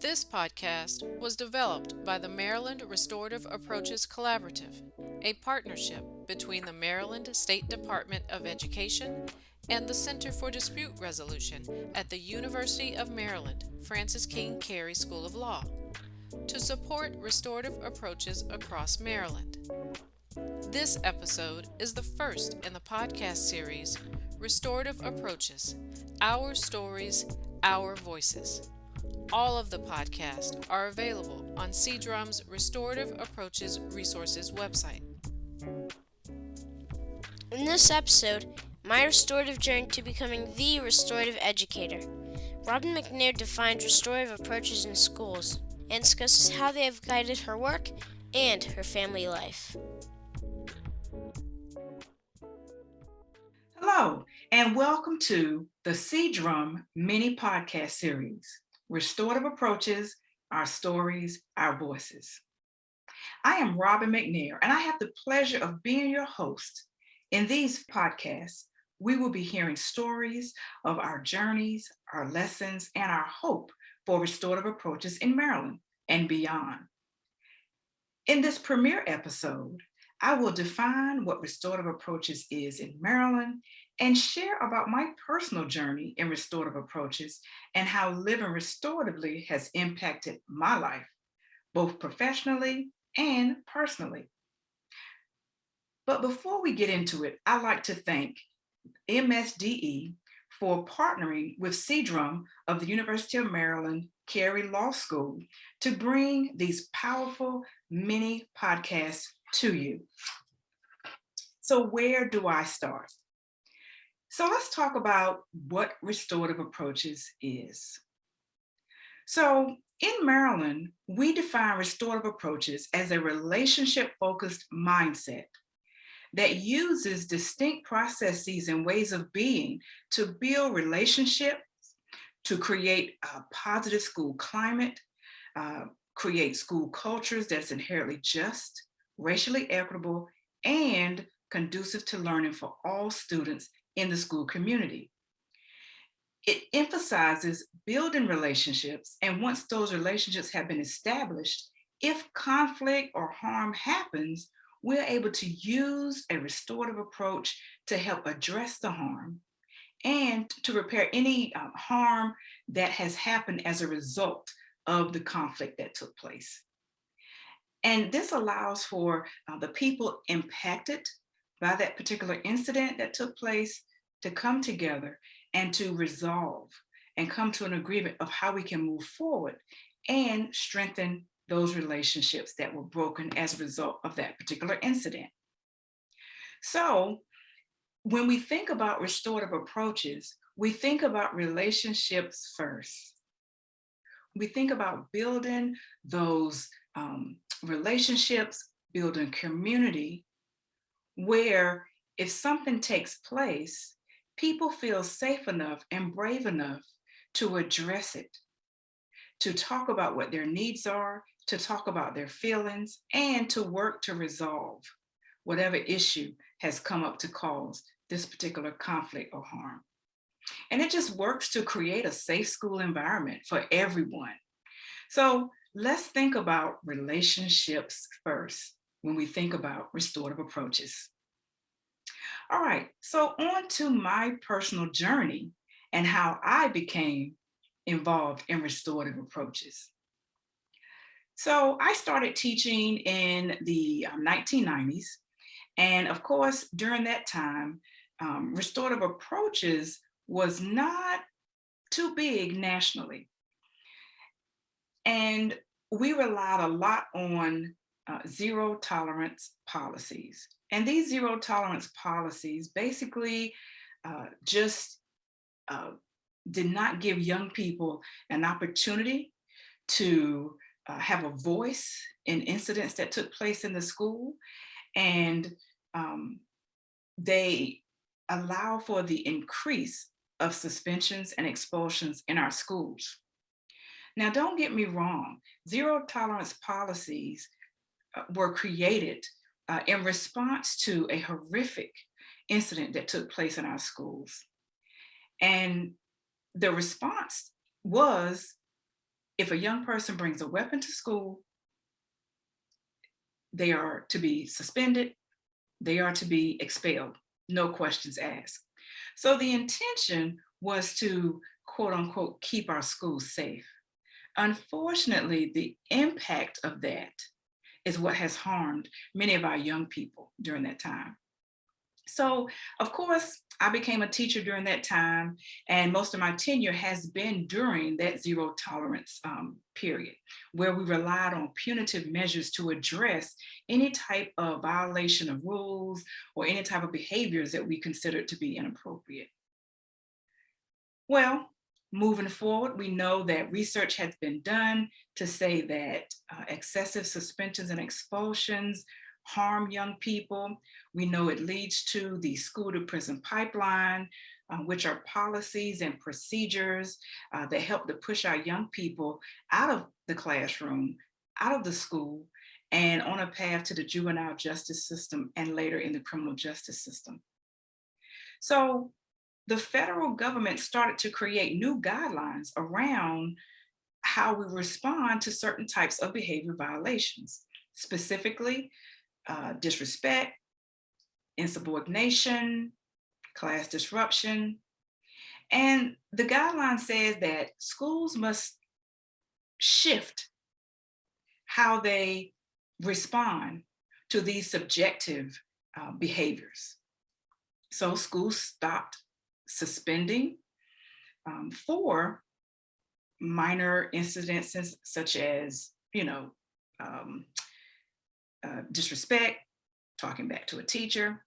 This podcast was developed by the Maryland Restorative Approaches Collaborative, a partnership between the Maryland State Department of Education and the Center for Dispute Resolution at the University of Maryland Francis King Carey School of Law to support restorative approaches across Maryland. This episode is the first in the podcast series Restorative Approaches Our Stories, Our Voices. All of the podcasts are available on CDRUM's Restorative Approaches Resources website. In this episode, my restorative journey to becoming the restorative educator. Robin McNair defines restorative approaches in schools and discusses how they have guided her work and her family life. Hello, and welcome to the CDRUM mini podcast series Restorative Approaches, Our Stories, Our Voices. I am Robin McNair, and I have the pleasure of being your host. In these podcasts, we will be hearing stories of our journeys, our lessons, and our hope for restorative approaches in Maryland and beyond. In this premiere episode, I will define what restorative approaches is in Maryland and share about my personal journey in restorative approaches and how living restoratively has impacted my life, both professionally and personally. But before we get into it, I'd like to thank MSDE for partnering with CDRUM of the University of Maryland Carey Law School to bring these powerful mini podcasts to you. So where do I start? So let's talk about what restorative approaches is. So in Maryland, we define restorative approaches as a relationship-focused mindset that uses distinct processes and ways of being to build relationships, to create a positive school climate, uh, create school cultures that's inherently just, racially equitable, and conducive to learning for all students in the school community. It emphasizes building relationships, and once those relationships have been established, if conflict or harm happens, we're able to use a restorative approach to help address the harm and to repair any um, harm that has happened as a result of the conflict that took place. And this allows for uh, the people impacted by that particular incident that took place to come together and to resolve and come to an agreement of how we can move forward and strengthen those relationships that were broken as a result of that particular incident. So when we think about restorative approaches, we think about relationships first. We think about building those um, relationships, building community, where if something takes place, people feel safe enough and brave enough to address it, to talk about what their needs are, to talk about their feelings and to work to resolve whatever issue has come up to cause this particular conflict or harm. And it just works to create a safe school environment for everyone. So let's think about relationships first when we think about restorative approaches. All right, so on to my personal journey and how I became involved in restorative approaches. So I started teaching in the 1990s. Um, and of course, during that time, um, restorative approaches was not too big nationally. And we relied a lot on uh, zero tolerance policies. And these zero tolerance policies basically uh, just uh, did not give young people an opportunity to uh, have a voice in incidents that took place in the school. And um, they allow for the increase of suspensions and expulsions in our schools. Now, don't get me wrong, zero tolerance policies uh, were created uh, in response to a horrific incident that took place in our schools. And the response was if a young person brings a weapon to school, they are to be suspended, they are to be expelled, no questions asked. So the intention was to quote unquote, keep our schools safe. Unfortunately, the impact of that is what has harmed many of our young people during that time. So of course, I became a teacher during that time and most of my tenure has been during that zero tolerance um, period where we relied on punitive measures to address any type of violation of rules or any type of behaviors that we considered to be inappropriate. Well, moving forward, we know that research has been done to say that uh, excessive suspensions and expulsions harm young people. We know it leads to the school to prison pipeline, uh, which are policies and procedures uh, that help to push our young people out of the classroom, out of the school, and on a path to the juvenile justice system and later in the criminal justice system. So the federal government started to create new guidelines around how we respond to certain types of behavior violations, specifically uh, disrespect, insubordination, class disruption. And the guideline says that schools must shift how they respond to these subjective uh, behaviors. So schools stopped suspending um, for minor incidences such as, you know, um, uh, disrespect, talking back to a teacher.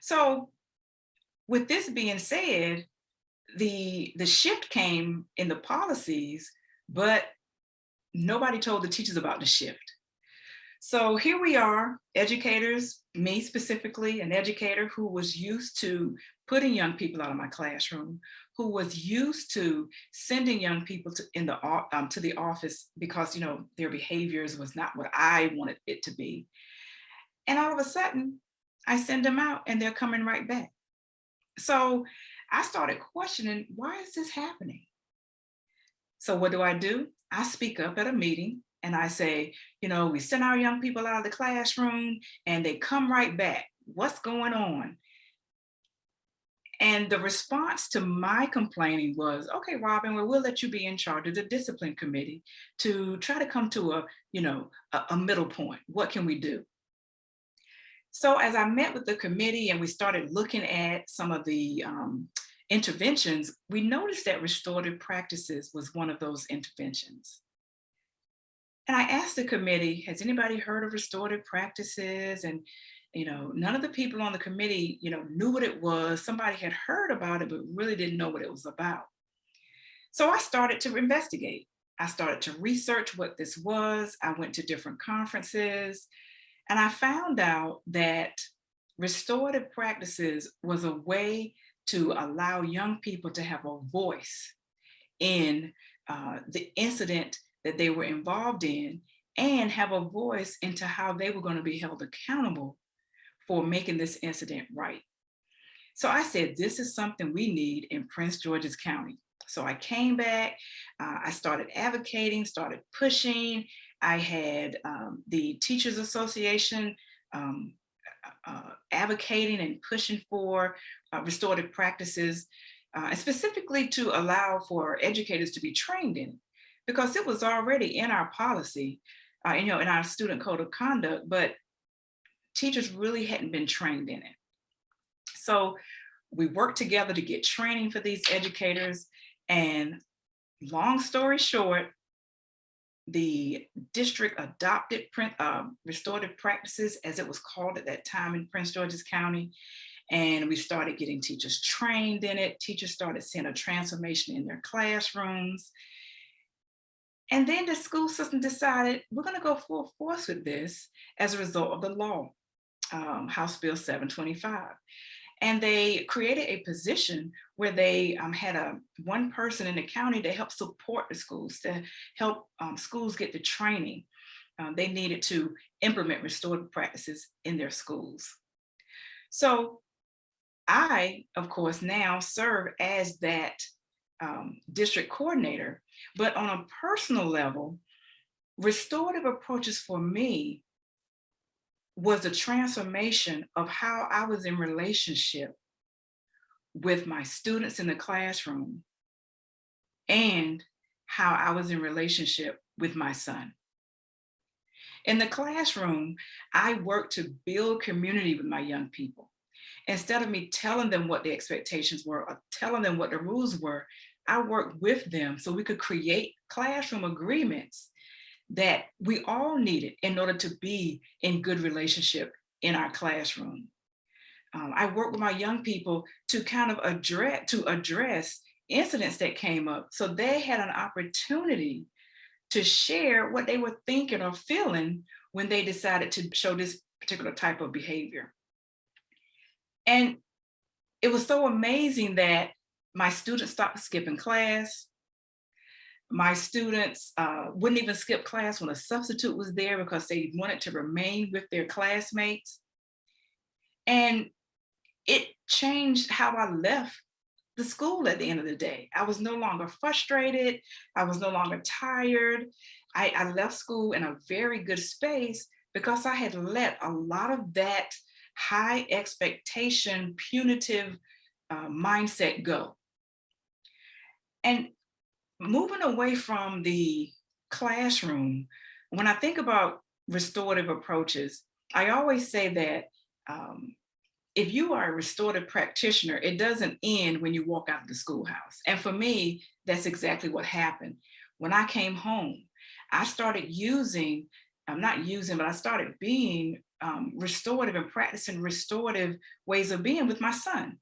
So with this being said, the, the shift came in the policies, but nobody told the teachers about the shift. So here we are, educators, me specifically, an educator who was used to putting young people out of my classroom, who was used to sending young people to in the um, to the office because you know their behaviors was not what I wanted it to be. And all of a sudden, I send them out and they're coming right back. So I started questioning, why is this happening? So what do I do? I speak up at a meeting and I say, you know, we send our young people out of the classroom and they come right back. What's going on? And the response to my complaining was, okay, Robin, well, we'll let you be in charge of the discipline committee to try to come to a, you know, a, a middle point. What can we do? So as I met with the committee and we started looking at some of the um, interventions, we noticed that restorative practices was one of those interventions. And I asked the committee, has anybody heard of restorative practices? And you know, none of the people on the committee, you know, knew what it was. Somebody had heard about it, but really didn't know what it was about. So I started to investigate. I started to research what this was. I went to different conferences and I found out that restorative practices was a way to allow young people to have a voice in uh, the incident that they were involved in and have a voice into how they were going to be held accountable for making this incident right. So I said, this is something we need in Prince George's County. So I came back, uh, I started advocating, started pushing. I had um, the Teachers Association um, uh, uh advocating and pushing for uh, restorative practices, uh, and specifically to allow for educators to be trained in because it was already in our policy, uh, you know, in our student code of conduct, but teachers really hadn't been trained in it. So we worked together to get training for these educators and long story short, the district adopted print, uh, restorative practices as it was called at that time in Prince George's County. And we started getting teachers trained in it. Teachers started seeing a transformation in their classrooms. And then the school system decided we're going to go full force with this as a result of the law um, House Bill 725. And they created a position where they um, had a one person in the county to help support the schools, to help um, schools get the training um, they needed to implement restorative practices in their schools. So I, of course, now serve as that um, district coordinator. But on a personal level, restorative approaches for me was a transformation of how I was in relationship with my students in the classroom and how I was in relationship with my son. In the classroom, I worked to build community with my young people. Instead of me telling them what the expectations were or telling them what the rules were, I worked with them so we could create classroom agreements that we all needed in order to be in good relationship in our classroom. Um, I work with my young people to kind of address to address incidents that came up. So they had an opportunity to share what they were thinking or feeling when they decided to show this particular type of behavior. And it was so amazing that my students stopped skipping class. My students uh, wouldn't even skip class when a substitute was there because they wanted to remain with their classmates. And it changed how I left the school at the end of the day. I was no longer frustrated. I was no longer tired. I, I left school in a very good space because I had let a lot of that high expectation, punitive uh, mindset go. And moving away from the classroom, when I think about restorative approaches, I always say that um, if you are a restorative practitioner, it doesn't end when you walk out of the schoolhouse. And for me, that's exactly what happened. When I came home, I started using, I'm not using, but I started being um, restorative and practicing restorative ways of being with my son.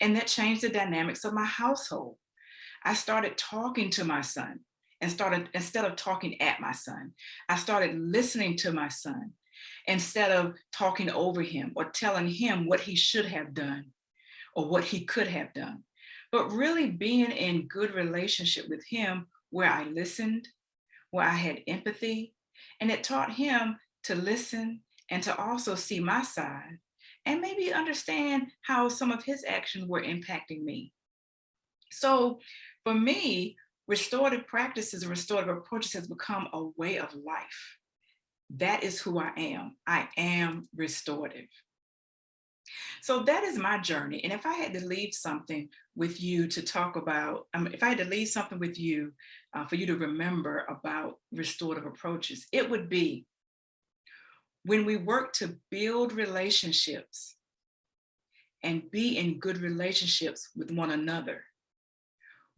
And that changed the dynamics of my household. I started talking to my son and started, instead of talking at my son, I started listening to my son instead of talking over him or telling him what he should have done or what he could have done, but really being in good relationship with him where I listened, where I had empathy, and it taught him to listen and to also see my side and maybe understand how some of his actions were impacting me. So for me, restorative practices and restorative approaches has become a way of life that is who I am. I am restorative. So that is my journey. And if I had to leave something with you to talk about, um, if I had to leave something with you uh, for you to remember about restorative approaches, it would be when we work to build relationships and be in good relationships with one another,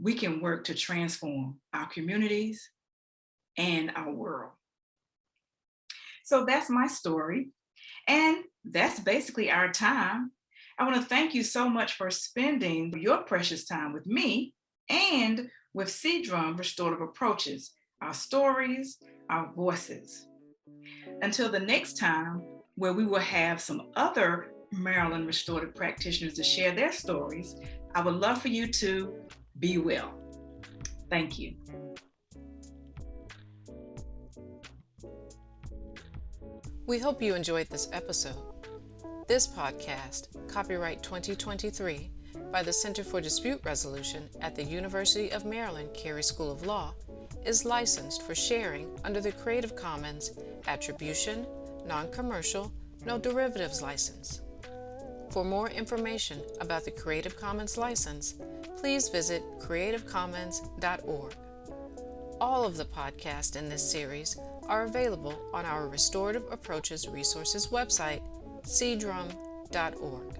we can work to transform our communities and our world. So that's my story. And that's basically our time. I want to thank you so much for spending your precious time with me and with C-Drum Restorative Approaches, our stories, our voices. Until the next time, where we will have some other Maryland restorative practitioners to share their stories, I would love for you to be well. Thank you. We hope you enjoyed this episode. This podcast, copyright 2023, by the Center for Dispute Resolution at the University of Maryland Carey School of Law, is licensed for sharing under the Creative Commons Attribution, Non-Commercial, No Derivatives license. For more information about the Creative Commons license, please visit creativecommons.org. All of the podcasts in this series are available on our Restorative Approaches Resources website, cdrum.org.